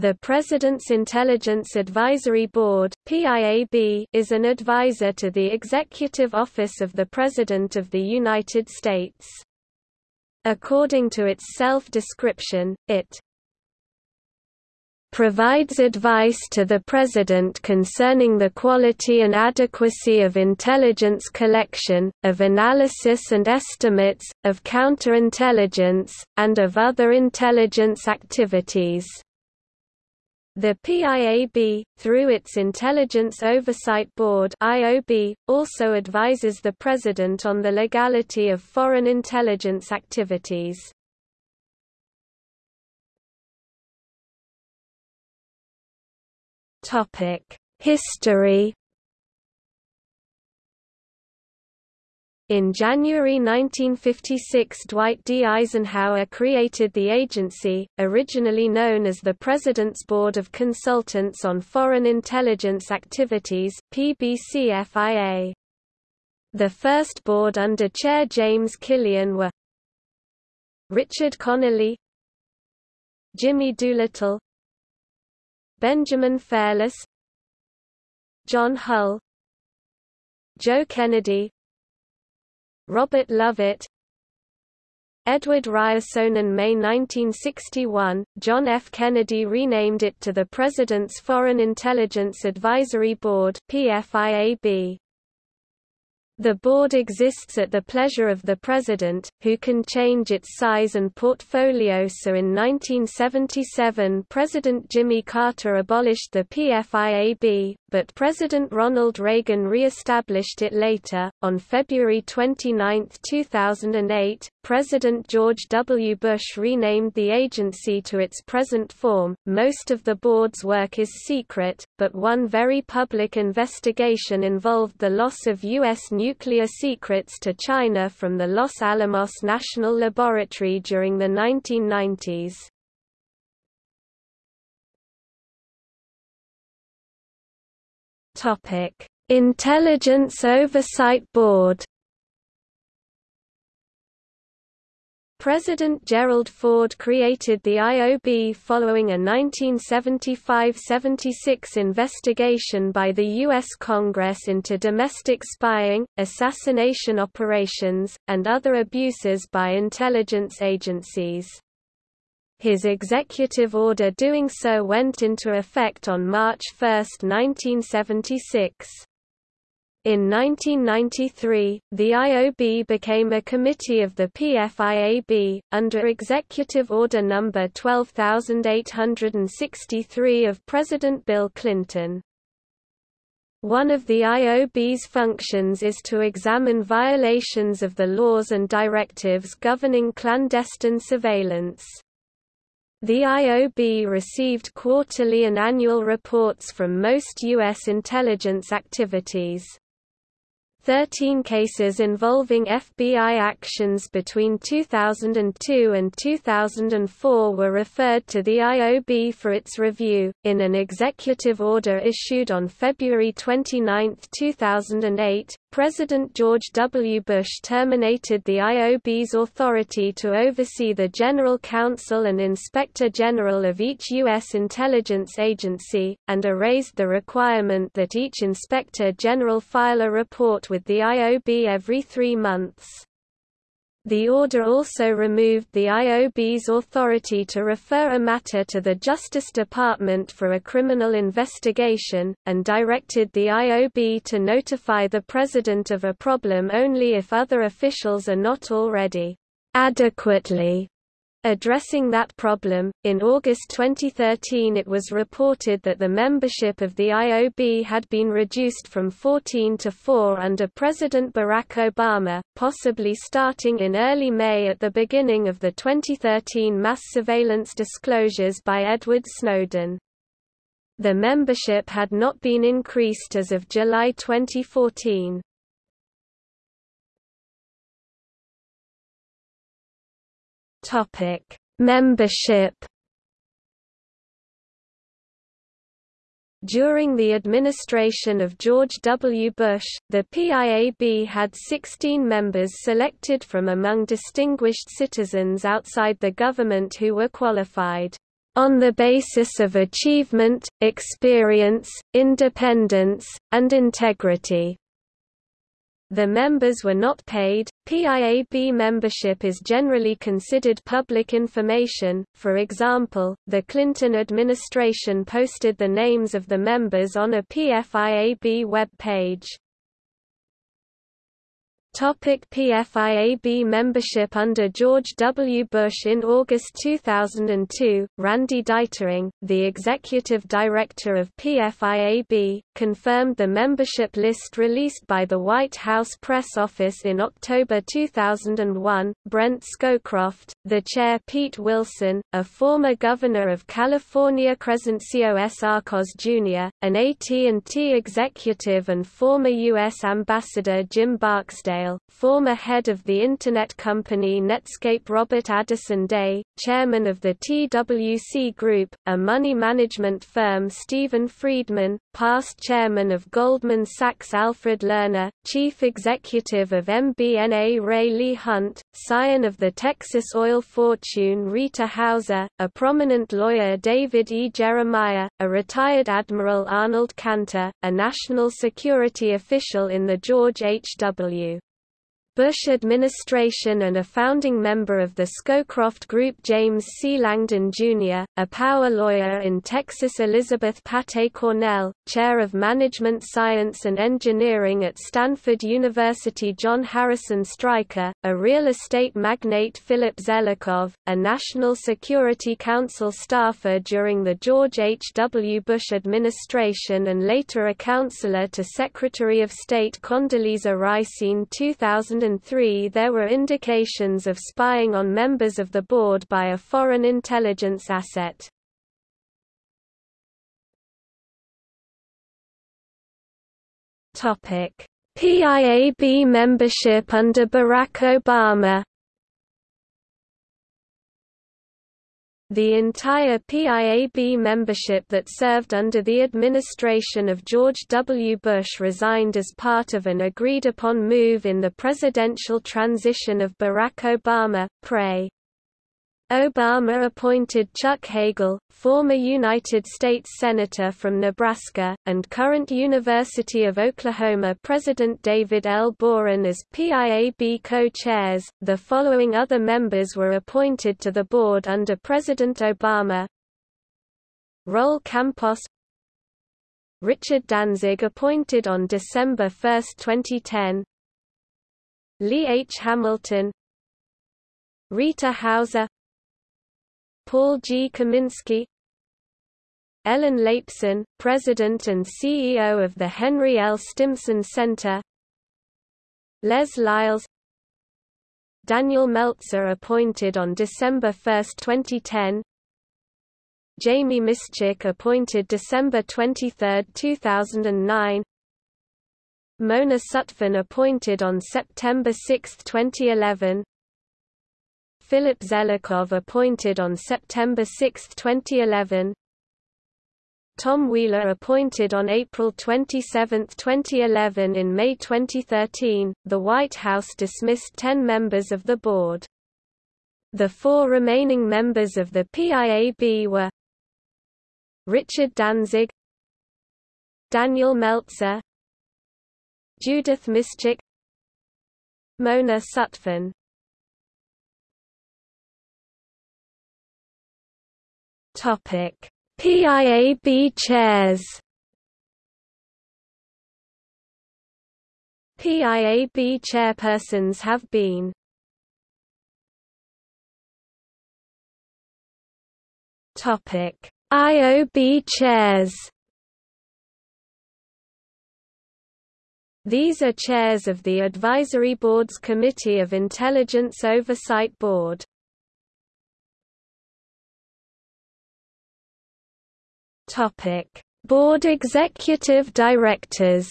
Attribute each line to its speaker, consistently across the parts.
Speaker 1: The President's Intelligence Advisory Board PIAB, is an advisor to the Executive Office of the President of the United States. According to its self-description, it provides advice to the President concerning the quality and adequacy of intelligence collection, of analysis and estimates, of counterintelligence, and of other intelligence activities. The PIAB, through its Intelligence Oversight Board (IOB), also advises the President on the legality of foreign intelligence activities. Topic: History In January 1956 Dwight D. Eisenhower created the agency, originally known as the President's Board of Consultants on Foreign Intelligence Activities PBCFIA. The first board under Chair James Killian were Richard Conolly Jimmy Doolittle Benjamin Fairless John Hull Joe Kennedy Robert Lovett Edward Ryerson in May 1961, John F. Kennedy renamed it to the President's Foreign Intelligence Advisory Board PFIAB. The board exists at the pleasure of the President, who can change its size and portfolio so in 1977 President Jimmy Carter abolished the PFIAB, but President Ronald Reagan re-established it later. On February 29, 2008, President George W. Bush renamed the agency to its present form. Most of the board's work is secret, but one very public investigation involved the loss of U.S. nuclear secrets to China from the Los Alamos National Laboratory during the 1990s. Topic: Intelligence Oversight Board President Gerald Ford created the IOB following a 1975–76 investigation by the U.S. Congress into domestic spying, assassination operations, and other abuses by intelligence agencies. His executive order doing so went into effect on March 1, 1976. In 1993, the IOB became a committee of the PFIAB, under Executive Order No. 12863 of President Bill Clinton. One of the IOB's functions is to examine violations of the laws and directives governing clandestine surveillance. The IOB received quarterly and annual reports from most U.S. intelligence activities. Thirteen cases involving FBI actions between 2002 and 2004 were referred to the IOB for its review. In an executive order issued on February 29, 2008, President George W. Bush terminated the IOB's authority to oversee the General Counsel and Inspector General of each U.S. intelligence agency, and erased the requirement that each Inspector General file a report with the IOB every three months. The order also removed the IOB's authority to refer a matter to the Justice Department for a criminal investigation, and directed the IOB to notify the President of a problem only if other officials are not already adequately Addressing that problem, in August 2013 it was reported that the membership of the IOB had been reduced from 14 to 4 under President Barack Obama, possibly starting in early May at the beginning of the 2013 mass surveillance disclosures by Edward Snowden. The membership had not been increased as of July 2014. Topic: Membership. During the administration of George W. Bush, the PIAB had 16 members selected from among distinguished citizens outside the government who were qualified. on the basis of achievement, experience, independence, and integrity. The members were not paid. PIAB membership is generally considered public information. For example, the Clinton administration posted the names of the members on a PFIAB web page. Topic PFIAB membership Under George W. Bush In August 2002, Randy Deitering, the executive director of PFIAB, confirmed the membership list released by the White House press office in October 2001. Brent Scowcroft, the chair Pete Wilson, a former governor of California Crescencio S. Arcos Jr., an AT&T executive and former U.S. Ambassador Jim Barksdale former head of the Internet company Netscape Robert Addison Day, chairman of the TWC Group, a money management firm Stephen Friedman, past chairman of Goldman Sachs Alfred Lerner, chief executive of MBNA Ray Lee Hunt, scion of the Texas oil fortune Rita Hauser, a prominent lawyer David E. Jeremiah, a retired Admiral Arnold Kanter, a national security official in the George H. Bush administration and a founding member of the Scowcroft Group James C. Langdon, Jr., a power lawyer in Texas Elizabeth Paté-Cornell, chair of Management Science and Engineering at Stanford University John Harrison Streicker, a real estate magnate Philip Zelikow, a National Security Council staffer during the George H. W. Bush administration and later a counselor to Secretary of State Condoleezza Rice in 2000 2003 there were indications of spying on members of the board by a foreign intelligence asset. PIAB membership under Barack Obama The entire PIAB membership that served under the administration of George W. Bush resigned as part of an agreed-upon move in the presidential transition of Barack Obama, PRE. Obama appointed Chuck Hagel, former United States Senator from Nebraska, and current University of Oklahoma President David L. Boren as PIAB co-chairs. The following other members were appointed to the board under President Obama. Roel Campos Richard Danzig appointed on December 1, 2010 Lee H. Hamilton Rita Hauser Paul G. Kaminski Ellen Laipson, President and CEO of the Henry L. Stimson Center Les Lyles Daniel Meltzer appointed on December 1, 2010 Jamie Miscik appointed December 23, 2009 Mona Sutphen appointed on September 6, 2011 Philip Zelikow appointed on September 6, 2011 Tom Wheeler appointed on April 27, 2011 In May 2013, the White House dismissed 10 members of the board. The four remaining members of the PIAB were Richard Danzig Daniel Meltzer Judith Miscik Mona Sutphen PIAB chairs. PIAB chairpersons have been IOB chairs. These are chairs of the Advisory Board's Committee of Intelligence Oversight Board. Topic: Board Executive Directors.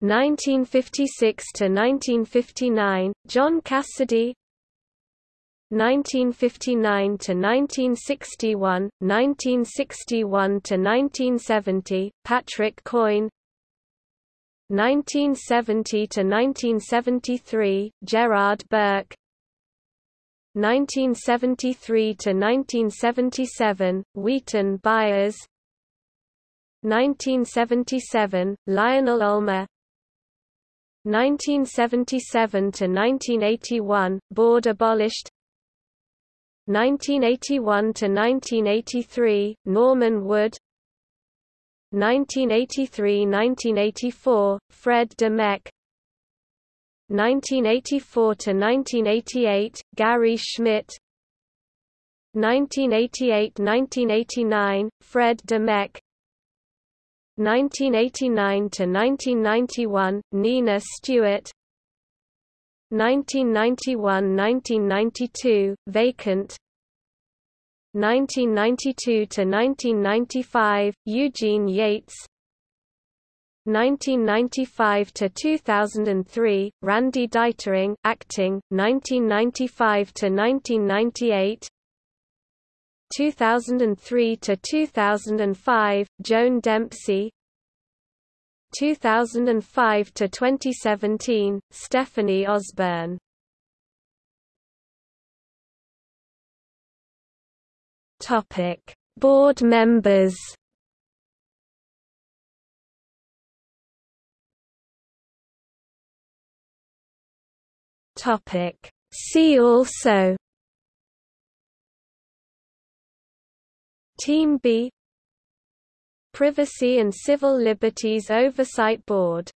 Speaker 1: 1956 to 1959 John Cassidy. 1959 to 1961 1961 to 1970 Patrick Coyne. 1970 to 1973 Gerard Burke 1973 to 1977 Wheaton Byers. 1977 Lionel Olmer. 1977 to 1981 board abolished. 1981 to 1983 Norman Wood. 1983–1984 Fred de Mech 1984–1988, Gary Schmitt. 1988–1989, Fred de Mech 1989–1991, Nina Stewart. 1991–1992, vacant. 1992–1995, Eugene Yates 1995 to 2003 Randy Deitering acting 1995 to 1998 2003 to 2005 Joan Dempsey. 2005 to 2017 Stephanie Osborne. Topic Board members Topic. See also Team B Privacy and Civil Liberties Oversight Board